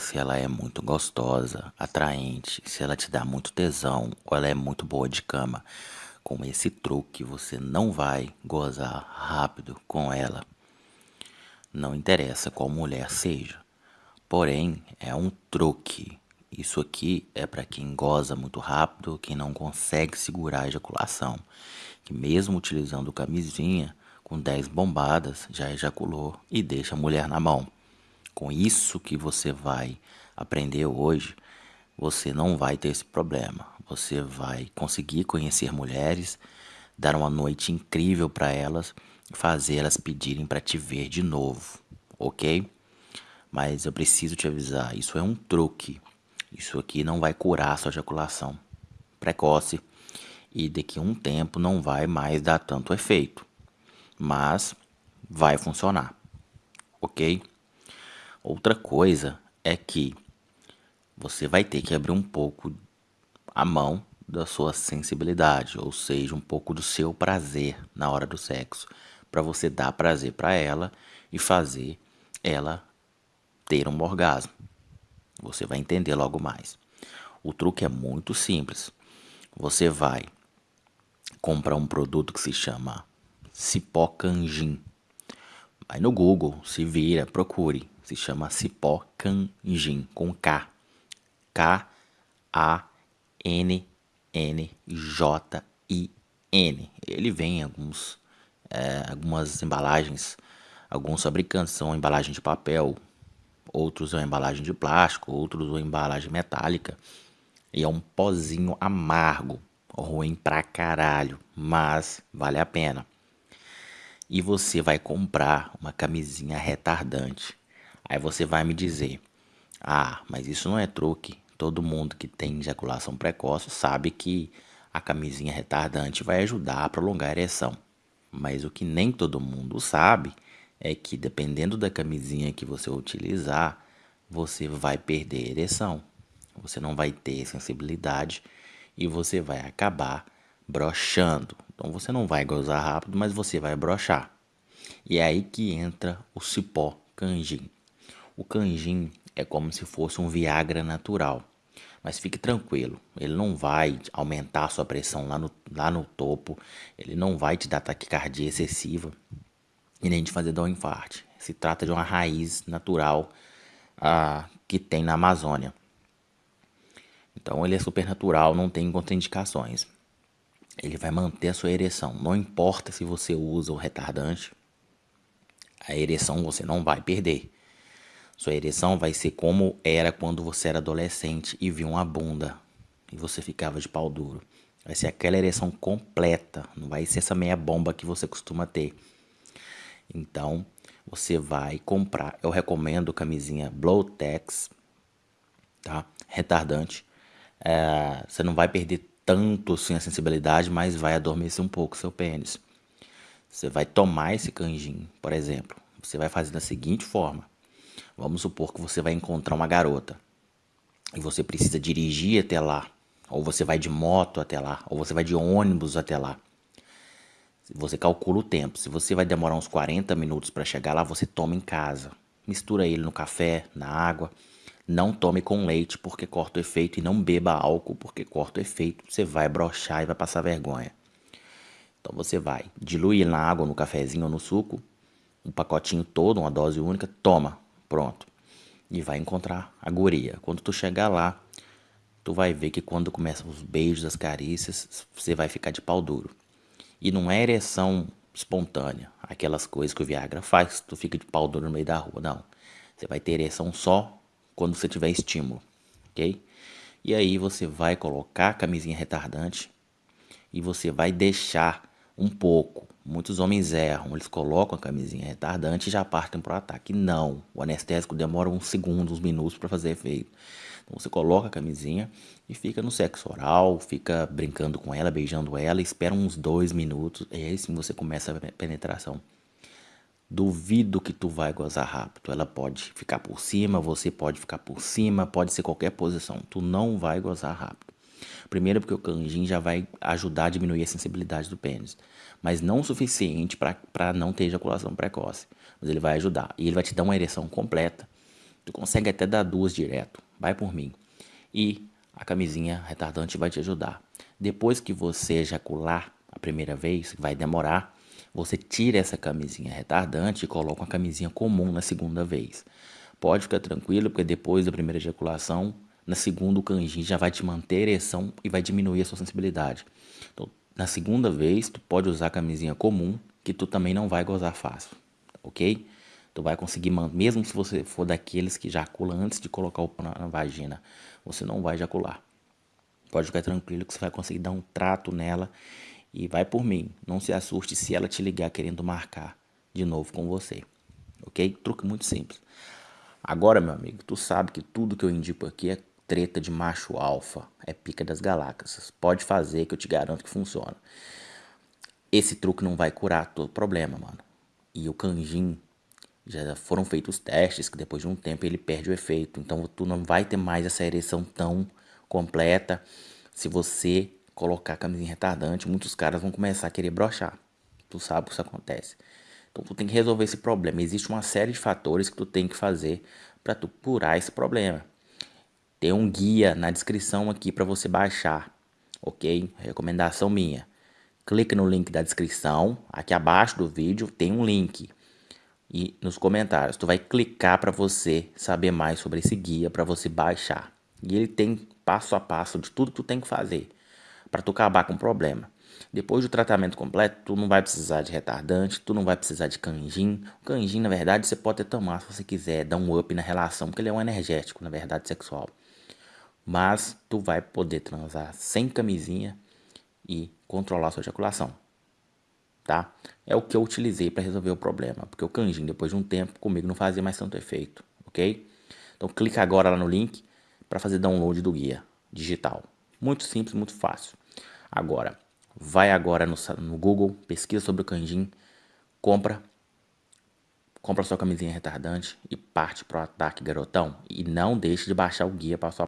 se ela é muito gostosa, atraente, se ela te dá muito tesão ou ela é muito boa de cama. Com esse truque você não vai gozar rápido com ela. Não interessa qual mulher seja. Porém, é um truque. Isso aqui é para quem goza muito rápido, quem não consegue segurar a ejaculação. Que mesmo utilizando camisinha, com 10 bombadas, já ejaculou e deixa a mulher na mão. Com isso que você vai aprender hoje, você não vai ter esse problema. Você vai conseguir conhecer mulheres, dar uma noite incrível para elas, fazer elas pedirem para te ver de novo, ok? Mas eu preciso te avisar, isso é um truque. Isso aqui não vai curar sua ejaculação precoce e daqui a um tempo não vai mais dar tanto efeito, mas vai funcionar, ok? Outra coisa é que você vai ter que abrir um pouco a mão da sua sensibilidade, ou seja, um pouco do seu prazer na hora do sexo, para você dar prazer para ela e fazer ela ter um orgasmo. Você vai entender logo mais. O truque é muito simples. Você vai comprar um produto que se chama Cipó Canjin. Vai no Google, se vira, procure se chama Cipó Canjin, com K. K-A-N-N-J-I-N. Ele vem em alguns, é, algumas embalagens, alguns fabricantes são embalagem de papel, outros são embalagem de plástico, outros são embalagem metálica. E é um pozinho amargo, ruim pra caralho, mas vale a pena. E você vai comprar uma camisinha retardante Aí você vai me dizer: Ah, mas isso não é truque. Todo mundo que tem ejaculação precoce sabe que a camisinha retardante vai ajudar a prolongar a ereção. Mas o que nem todo mundo sabe é que dependendo da camisinha que você utilizar, você vai perder a ereção. Você não vai ter sensibilidade e você vai acabar brochando. Então você não vai gozar rápido, mas você vai brochar. E é aí que entra o cipó canjin. O canjin é como se fosse um Viagra natural. Mas fique tranquilo, ele não vai aumentar a sua pressão lá no, lá no topo, ele não vai te dar taquicardia excessiva e nem te fazer dar um infarto. Se trata de uma raiz natural ah, que tem na Amazônia. Então ele é super natural, não tem contraindicações. Ele vai manter a sua ereção. Não importa se você usa o retardante, a ereção você não vai perder. Sua ereção vai ser como era quando você era adolescente e viu uma bunda e você ficava de pau duro. Vai ser aquela ereção completa, não vai ser essa meia bomba que você costuma ter. Então, você vai comprar, eu recomendo camisinha Blowtex, tá? Retardante. É, você não vai perder tanto assim a sensibilidade, mas vai adormecer um pouco seu pênis. Você vai tomar esse canjinho, por exemplo. Você vai fazer da seguinte forma. Vamos supor que você vai encontrar uma garota e você precisa dirigir até lá, ou você vai de moto até lá, ou você vai de ônibus até lá. Você calcula o tempo. Se você vai demorar uns 40 minutos para chegar lá, você toma em casa. Mistura ele no café, na água. Não tome com leite porque corta o efeito e não beba álcool porque corta o efeito. Você vai brochar e vai passar vergonha. Então você vai diluir na água, no cafezinho ou no suco, um pacotinho todo, uma dose única, toma. Pronto. E vai encontrar a guria. Quando tu chegar lá, tu vai ver que quando começam os beijos, as carícias, você vai ficar de pau duro. E não é ereção espontânea, aquelas coisas que o Viagra faz, tu fica de pau duro no meio da rua, não. Você vai ter ereção só quando você tiver estímulo, ok? E aí você vai colocar a camisinha retardante e você vai deixar um pouco Muitos homens erram, eles colocam a camisinha retardante e já partem para o ataque. Não, o anestésico demora uns segundos, uns minutos para fazer efeito. Então você coloca a camisinha e fica no sexo oral, fica brincando com ela, beijando ela, espera uns dois minutos e aí sim você começa a penetração. Duvido que tu vai gozar rápido. Ela pode ficar por cima, você pode ficar por cima, pode ser qualquer posição. Tu não vai gozar rápido. Primeiro porque o canjin já vai ajudar a diminuir a sensibilidade do pênis, mas não o suficiente para não ter ejaculação precoce. Mas ele vai ajudar e ele vai te dar uma ereção completa Tu consegue até dar duas direto, vai por mim. E a camisinha retardante vai te ajudar. Depois que você ejacular a primeira vez, vai demorar, você tira essa camisinha retardante e coloca uma camisinha comum na segunda vez. Pode ficar tranquilo, porque depois da primeira ejaculação, na segunda o canjinho já vai te manter ereção e vai diminuir a sua sensibilidade. Então, na segunda vez, tu pode usar a camisinha comum, que tu também não vai gozar fácil, ok? Tu vai conseguir, mesmo se você for daqueles que ejaculam antes de colocar o pão na vagina, você não vai ejacular. Pode ficar tranquilo que você vai conseguir dar um trato nela e vai por mim. Não se assuste se ela te ligar querendo marcar de novo com você, ok? Truque muito simples. Agora, meu amigo, tu sabe que tudo que eu indico aqui é treta de macho alfa, é pica das galáxias. Pode fazer que eu te garanto que funciona. Esse truque não vai curar todo problema, mano. E o canjin já foram feitos testes que depois de um tempo ele perde o efeito. Então tu não vai ter mais essa ereção tão completa se você colocar camisinha retardante. Muitos caras vão começar a querer brochar. Tu sabe que isso acontece. Então tu tem que resolver esse problema. Existe uma série de fatores que tu tem que fazer para tu curar esse problema. Tem um guia na descrição aqui para você baixar, ok? Recomendação minha. Clique no link da descrição, aqui abaixo do vídeo tem um link e nos comentários. Tu vai clicar para você saber mais sobre esse guia para você baixar. E ele tem passo a passo de tudo que tu tem que fazer para tu acabar com o problema. Depois do tratamento completo, tu não vai precisar de retardante, tu não vai precisar de canjin. O canjin, na verdade, você pode tomar se você quiser, dar um up na relação, porque ele é um energético, na verdade, sexual. Mas tu vai poder transar sem camisinha e controlar sua ejaculação tá? É o que eu utilizei para resolver o problema, porque o canjin depois de um tempo comigo não fazia mais tanto efeito, ok? Então clica agora lá no link para fazer download do guia digital. Muito simples, muito fácil. Agora, vai agora no, no Google, pesquisa sobre o canjin, compra, compra sua camisinha retardante e parte pro ataque garotão. E não deixe de baixar o guia para sua